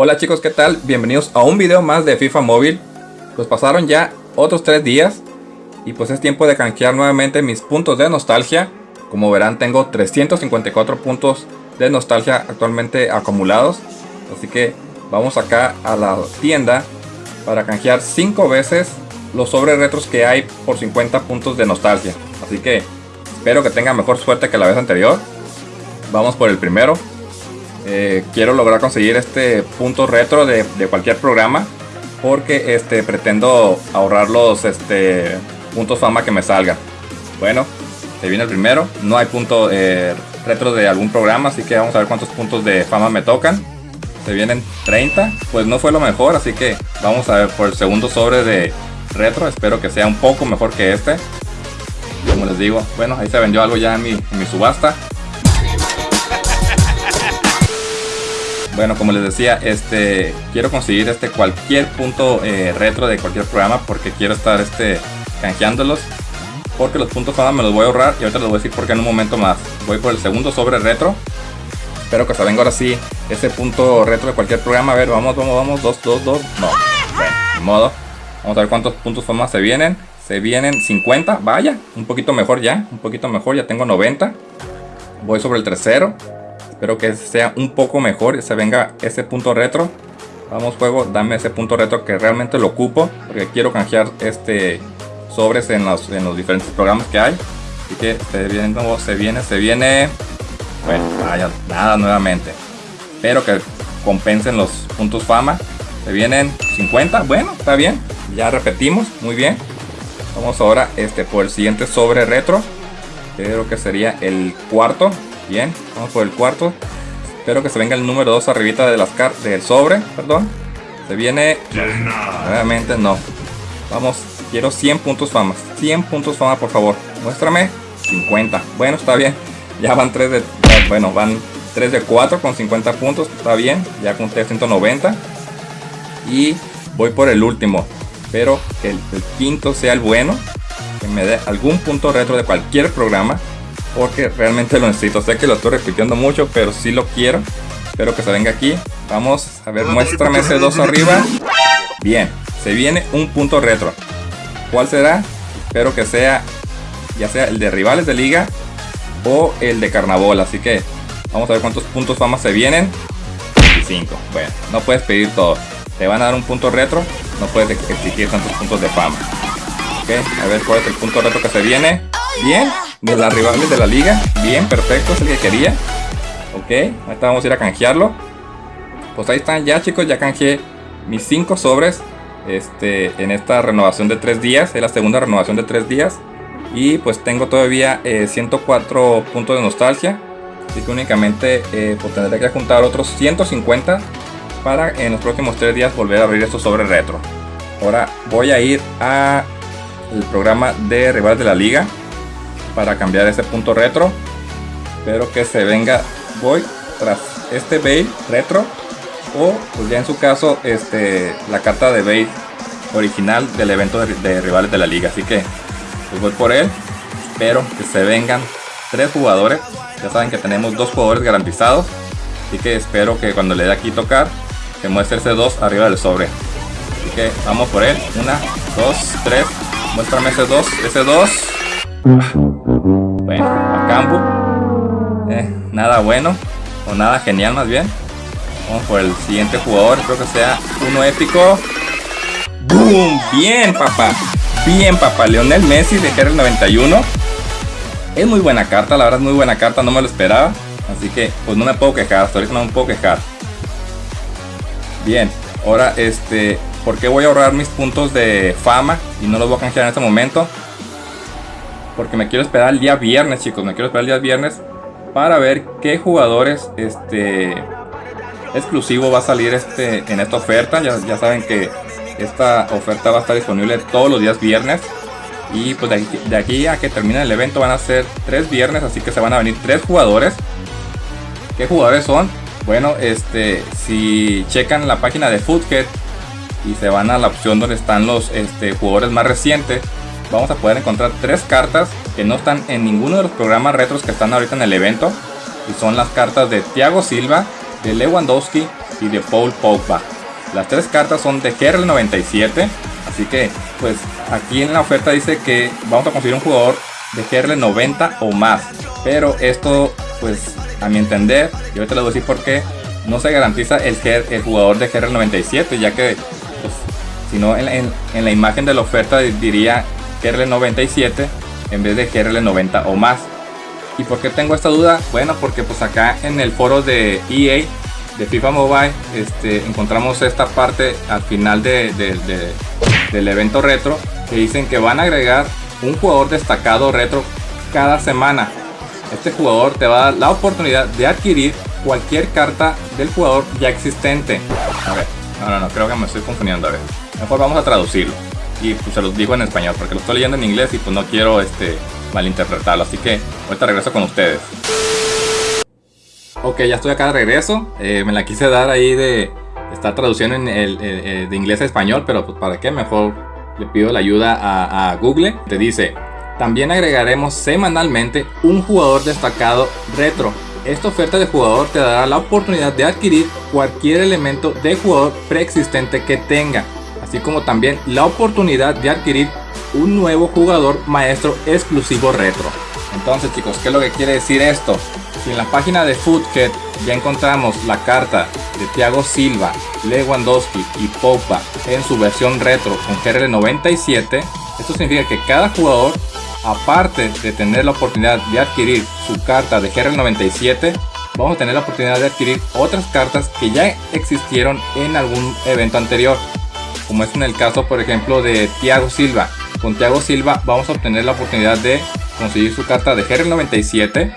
Hola chicos, ¿qué tal? Bienvenidos a un video más de FIFA Móvil. Pues pasaron ya otros tres días y pues es tiempo de canjear nuevamente mis puntos de nostalgia. Como verán tengo 354 puntos de nostalgia actualmente acumulados. Así que vamos acá a la tienda para canjear 5 veces los sobres retros que hay por 50 puntos de nostalgia. Así que espero que tenga mejor suerte que la vez anterior. Vamos por el primero. Eh, quiero lograr conseguir este punto retro de, cualquier programa porque este pretendo ahorrar los este, puntos fama que me salgan bueno se viene el primero. No hay punto eh, retro de algún programa así que vamos a ver cuántos puntos de fama me tocan. Se vienen 30 pues no fue lo mejor así que vamos a ver por el segundo sobre de retro. Espero que sea un poco mejor que este. Como les digo bueno ahí se vendió algo ya en mi, en mi subasta Bueno, como les decía, este quiero conseguir este cualquier punto eh, retro de cualquier programa porque quiero estar este canjeándolos. Porque los puntos fama me los voy a ahorrar y ahorita les voy a decir por qué en un momento más. Voy por el segundo sobre retro. Espero que se venga ahora sí ese punto retro de cualquier programa. A ver, vamos, vamos, vamos. 2, 2, 2. No. Bueno, modo. Vamos a ver cuántos puntos fama se vienen. Se vienen 50. Vaya, un poquito mejor ya. Un poquito mejor. Ya tengo 90. Voy sobre el tercero. Espero que sea un poco mejor se venga ese punto retro. Vamos juego, dame ese punto retro que realmente lo ocupo. Porque quiero canjear este sobres en los, en los diferentes programas que hay. Así que se viene, se viene, se viene. Bueno, vaya, nada nuevamente. Espero que compensen los puntos fama. Se vienen 50, bueno, está bien. Ya repetimos, muy bien. Vamos ahora este, por el siguiente sobre retro. Creo que sería el cuarto. Bien, vamos por el cuarto. Espero que se venga el número 2 arribita de las del sobre, perdón. Se viene. Nuevamente no. Vamos, quiero 100 puntos fama. 100 puntos fama, por favor. Muéstrame. 50. Bueno, está bien. Ya van 3 de. Bueno, van 3 de 4 con 50 puntos. Está bien. Ya conté 190. Y voy por el último. Espero que el quinto sea el bueno. Que me dé algún punto retro de cualquier programa porque realmente lo necesito. Sé que lo estoy repitiendo mucho, pero sí lo quiero. Espero que se venga aquí. Vamos, a ver, muéstrame ese 2 arriba. Bien, se viene un punto retro. ¿Cuál será? Espero que sea, ya sea el de rivales de liga o el de carnaval. Así que vamos a ver cuántos puntos fama se vienen. 25. Bueno, no puedes pedir todo. Te van a dar un punto retro, no puedes exigir tantos puntos de fama. Ok, a ver cuál es el punto retro que se viene. Bien, de las rivales de la liga. Bien, perfecto, es el que quería. Ok, ahorita vamos a ir a canjearlo. Pues ahí están ya chicos, ya canjeé mis 5 sobres este, en esta renovación de 3 días. Es la segunda renovación de 3 días. Y pues tengo todavía 104 eh, puntos de nostalgia. Así que únicamente eh, pues tendré que juntar otros 150 para en los próximos 3 días volver a abrir estos sobres retro. Ahora voy a ir a el programa de rivales de la liga para cambiar ese punto retro. Espero que se venga. Voy tras este Bale retro. O pues ya en su caso este la carta de Bale original del evento de, rivales de la liga. Así que pues voy por él. Espero que se vengan tres jugadores. Ya saben que tenemos dos jugadores garantizados. Así que espero que cuando le dé aquí tocar, que muestre ese 2 arriba del sobre. Así que vamos por él. Una, dos, tres. Muéstrame ese 2. Ese 2. Bueno, a campo. Eh, nada bueno. O nada genial más bien. Vamos por el siguiente jugador. Creo que sea uno épico. ¡Boom! Bien, papá. Bien, papá. Leonel Messi de el 91. Es muy buena carta, la verdad es muy buena carta. No me lo esperaba. Así que, pues no me puedo quejar. Hasta ahorita no me puedo quejar. Bien. Ahora, este... ¿Por qué voy a ahorrar mis puntos de fama? Y no los voy a canjear en este momento porque me quiero esperar el día viernes, chicos. Me quiero esperar el día viernes para ver qué jugadores este exclusivo va a salir este en esta oferta. Ya, saben que esta oferta va a estar disponible todos los días viernes. Y pues de aquí, a que termine el evento van a ser tres viernes, así que se van a venir tres jugadores. ¿Qué jugadores son? Bueno, este, si checan la página de Foodhead y se van a la opción donde están los este, jugadores más recientes, vamos a poder encontrar tres cartas que no están en ninguno de los programas retros que están ahorita en el evento. Y son las cartas de Thiago Silva, de Lewandowski y de Paul Pogba. Las tres cartas son de GRL97, así que pues aquí en la oferta dice que vamos a conseguir un jugador de GRL90 o más. Pero esto pues a mi entender, y ahorita les voy a decir por qué, no se garantiza el, el jugador de GRL97, ya que pues, si no en, la imagen de la oferta diría GRL97 en vez de GRL90 o más. ¿Y por qué tengo esta duda? Bueno, porque pues acá en el foro de EA de FIFA Mobile este, encontramos esta parte al final de, del evento retro que dicen que van a agregar un jugador destacado retro cada semana. Este jugador te va a dar la oportunidad de adquirir cualquier carta del jugador ya existente. A ver, no, no, no, creo que me estoy confundiendo. A ver, mejor vamos a traducirlo. Y pues se los digo en español porque lo estoy leyendo en inglés y pues no quiero este, malinterpretarlo. Así que ahorita regreso con ustedes. Ok, ya estoy acá de regreso. Eh, me la quise dar ahí de estar traduciendo en el, de inglés a español, pero pues para qué, mejor le pido la ayuda a Google. Te dice, también agregaremos semanalmente un jugador destacado retro. Esta oferta de jugador te dará la oportunidad de adquirir cualquier elemento de jugador preexistente que tenga, así como también la oportunidad de adquirir un nuevo jugador maestro exclusivo retro. Entonces chicos, ¿qué es lo que quiere decir esto? Si en la página de Foodhead ya encontramos la carta de Thiago Silva, Lewandowski y Popa en su versión retro con GR97, esto significa que cada jugador, aparte de tener la oportunidad de adquirir su carta de GR97, vamos a tener la oportunidad de adquirir otras cartas que ya existieron en algún evento anterior. Como es en el caso, por ejemplo, de Thiago Silva. Con Thiago Silva vamos a obtener la oportunidad de conseguir su carta de GR97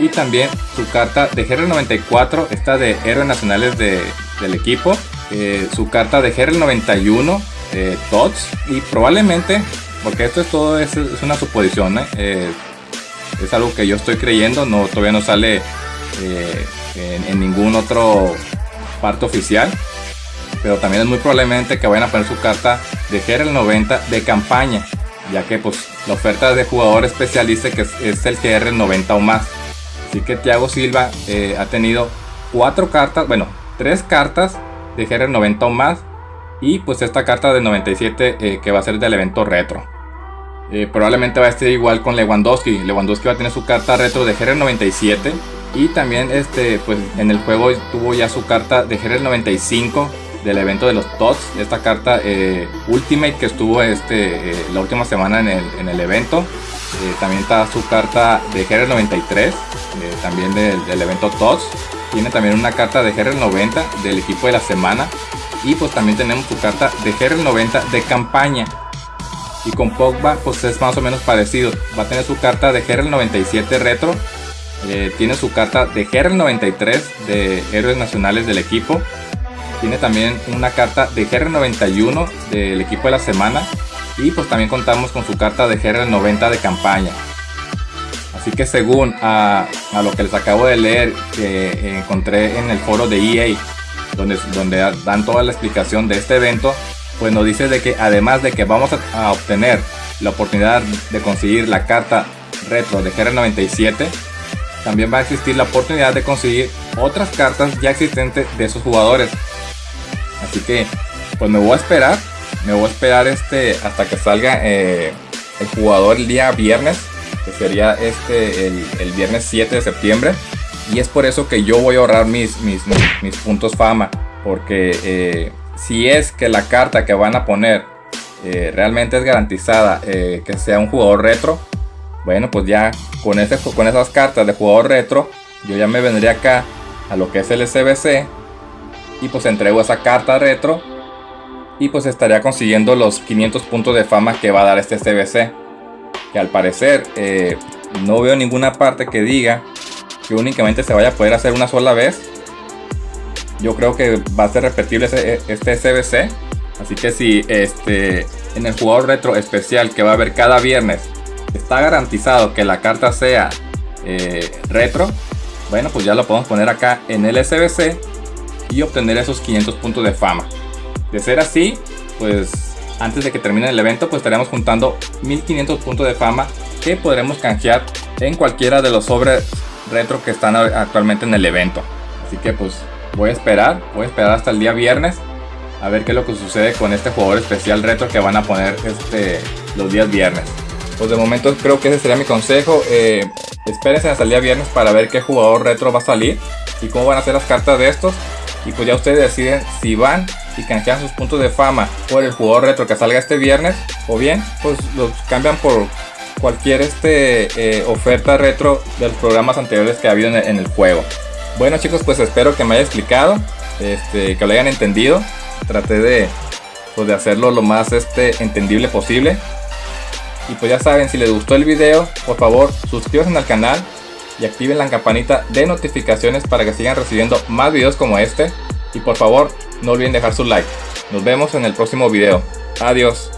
y también su carta de GR94, esta de héroes nacionales del equipo, eh, su carta de GR91, eh, TOTS y probablemente, porque esto es todo es, una suposición, ¿eh? es algo que yo estoy creyendo, no, todavía no sale en, en, ningún otro parte oficial, pero también es muy probablemente que vayan a poner su carta de GR90 de campaña, ya que pues la oferta de jugador especial dice que es, el GR90 o más. Así que Thiago Silva eh, ha tenido cuatro cartas, bueno, tres cartas de GR90 o más. Y pues esta carta de 97 eh, que va a ser del evento retro. Eh, probablemente va a estar igual con Lewandowski. Lewandowski va a tener su carta retro de GR97. Y también este, pues en el juego tuvo ya su carta de GR95 del evento de los TOTS, esta carta eh, Ultimate que estuvo este, eh, la última semana en el, en el evento. Eh, también está su carta de GR93, también del, evento TOTS. Tiene también una carta de GR90 del equipo de la semana. Y pues también tenemos su carta de GR90 de campaña. Y con Pogba pues es más o menos parecido. Va a tener su carta de GR97 retro. tiene su carta de GR93 de héroes nacionales del equipo tiene también una carta de GR91 del equipo de la semana. Y pues también contamos con su carta de GR90 de campaña. Así que según a, lo que les acabo de leer que encontré en el foro de EA, donde, donde dan toda la explicación de este evento, pues nos dice de que además de que vamos a, obtener la oportunidad de conseguir la carta retro de GR97, también va a existir la oportunidad de conseguir otras cartas ya existentes de esos jugadores Así que, pues me voy a esperar. Me voy a esperar este hasta que salga eh, el jugador el día viernes. Que sería este el, viernes 7 de septiembre. Y es por eso que yo voy a ahorrar mis, mis, mis, puntos fama. Porque eh, si es que la carta que van a poner eh, realmente es garantizada que sea un jugador retro. Bueno, pues ya con, ese, con esas cartas de jugador retro, yo ya me vendría acá a lo que es el SBC y pues entrego esa carta retro y pues estaría consiguiendo los 500 puntos de fama que va a dar este CBC que al parecer eh, no veo ninguna parte que diga que únicamente se vaya a poder hacer una sola vez. Yo creo que va a ser repetible este CBC así que si este en el jugador retro especial que va a haber cada viernes está garantizado que la carta sea eh, retro bueno pues ya lo podemos poner acá en el SBC y obtener esos 500 puntos de fama. De ser así, pues antes de que termine el evento, pues estaremos juntando 1500 puntos de fama que podremos canjear en cualquiera de los sobres retro que están actualmente en el evento. Así que pues voy a esperar, voy a esperar hasta el día viernes a ver qué es lo que sucede con este jugador especial retro que van a poner este, los días viernes. Pues de momento creo que ese sería mi consejo. Eh, espérense hasta el día viernes para ver qué jugador retro va a salir y cómo van a ser las cartas de estos. Y pues ya ustedes deciden si van y canjean sus puntos de fama por el jugador retro que salga este viernes o bien pues los cambian por cualquier este, eh, oferta retro de los programas anteriores que ha habido en el, juego. Bueno chicos pues espero que me haya explicado, este, que lo hayan entendido. Traté de, pues, de hacerlo lo más este, entendible posible. Y pues ya saben, si les gustó el video, por favor suscríbanse al canal y activen la campanita de notificaciones para que sigan recibiendo más videos como este. Y por favor, no olviden dejar su like. Nos vemos en el próximo video. Adiós.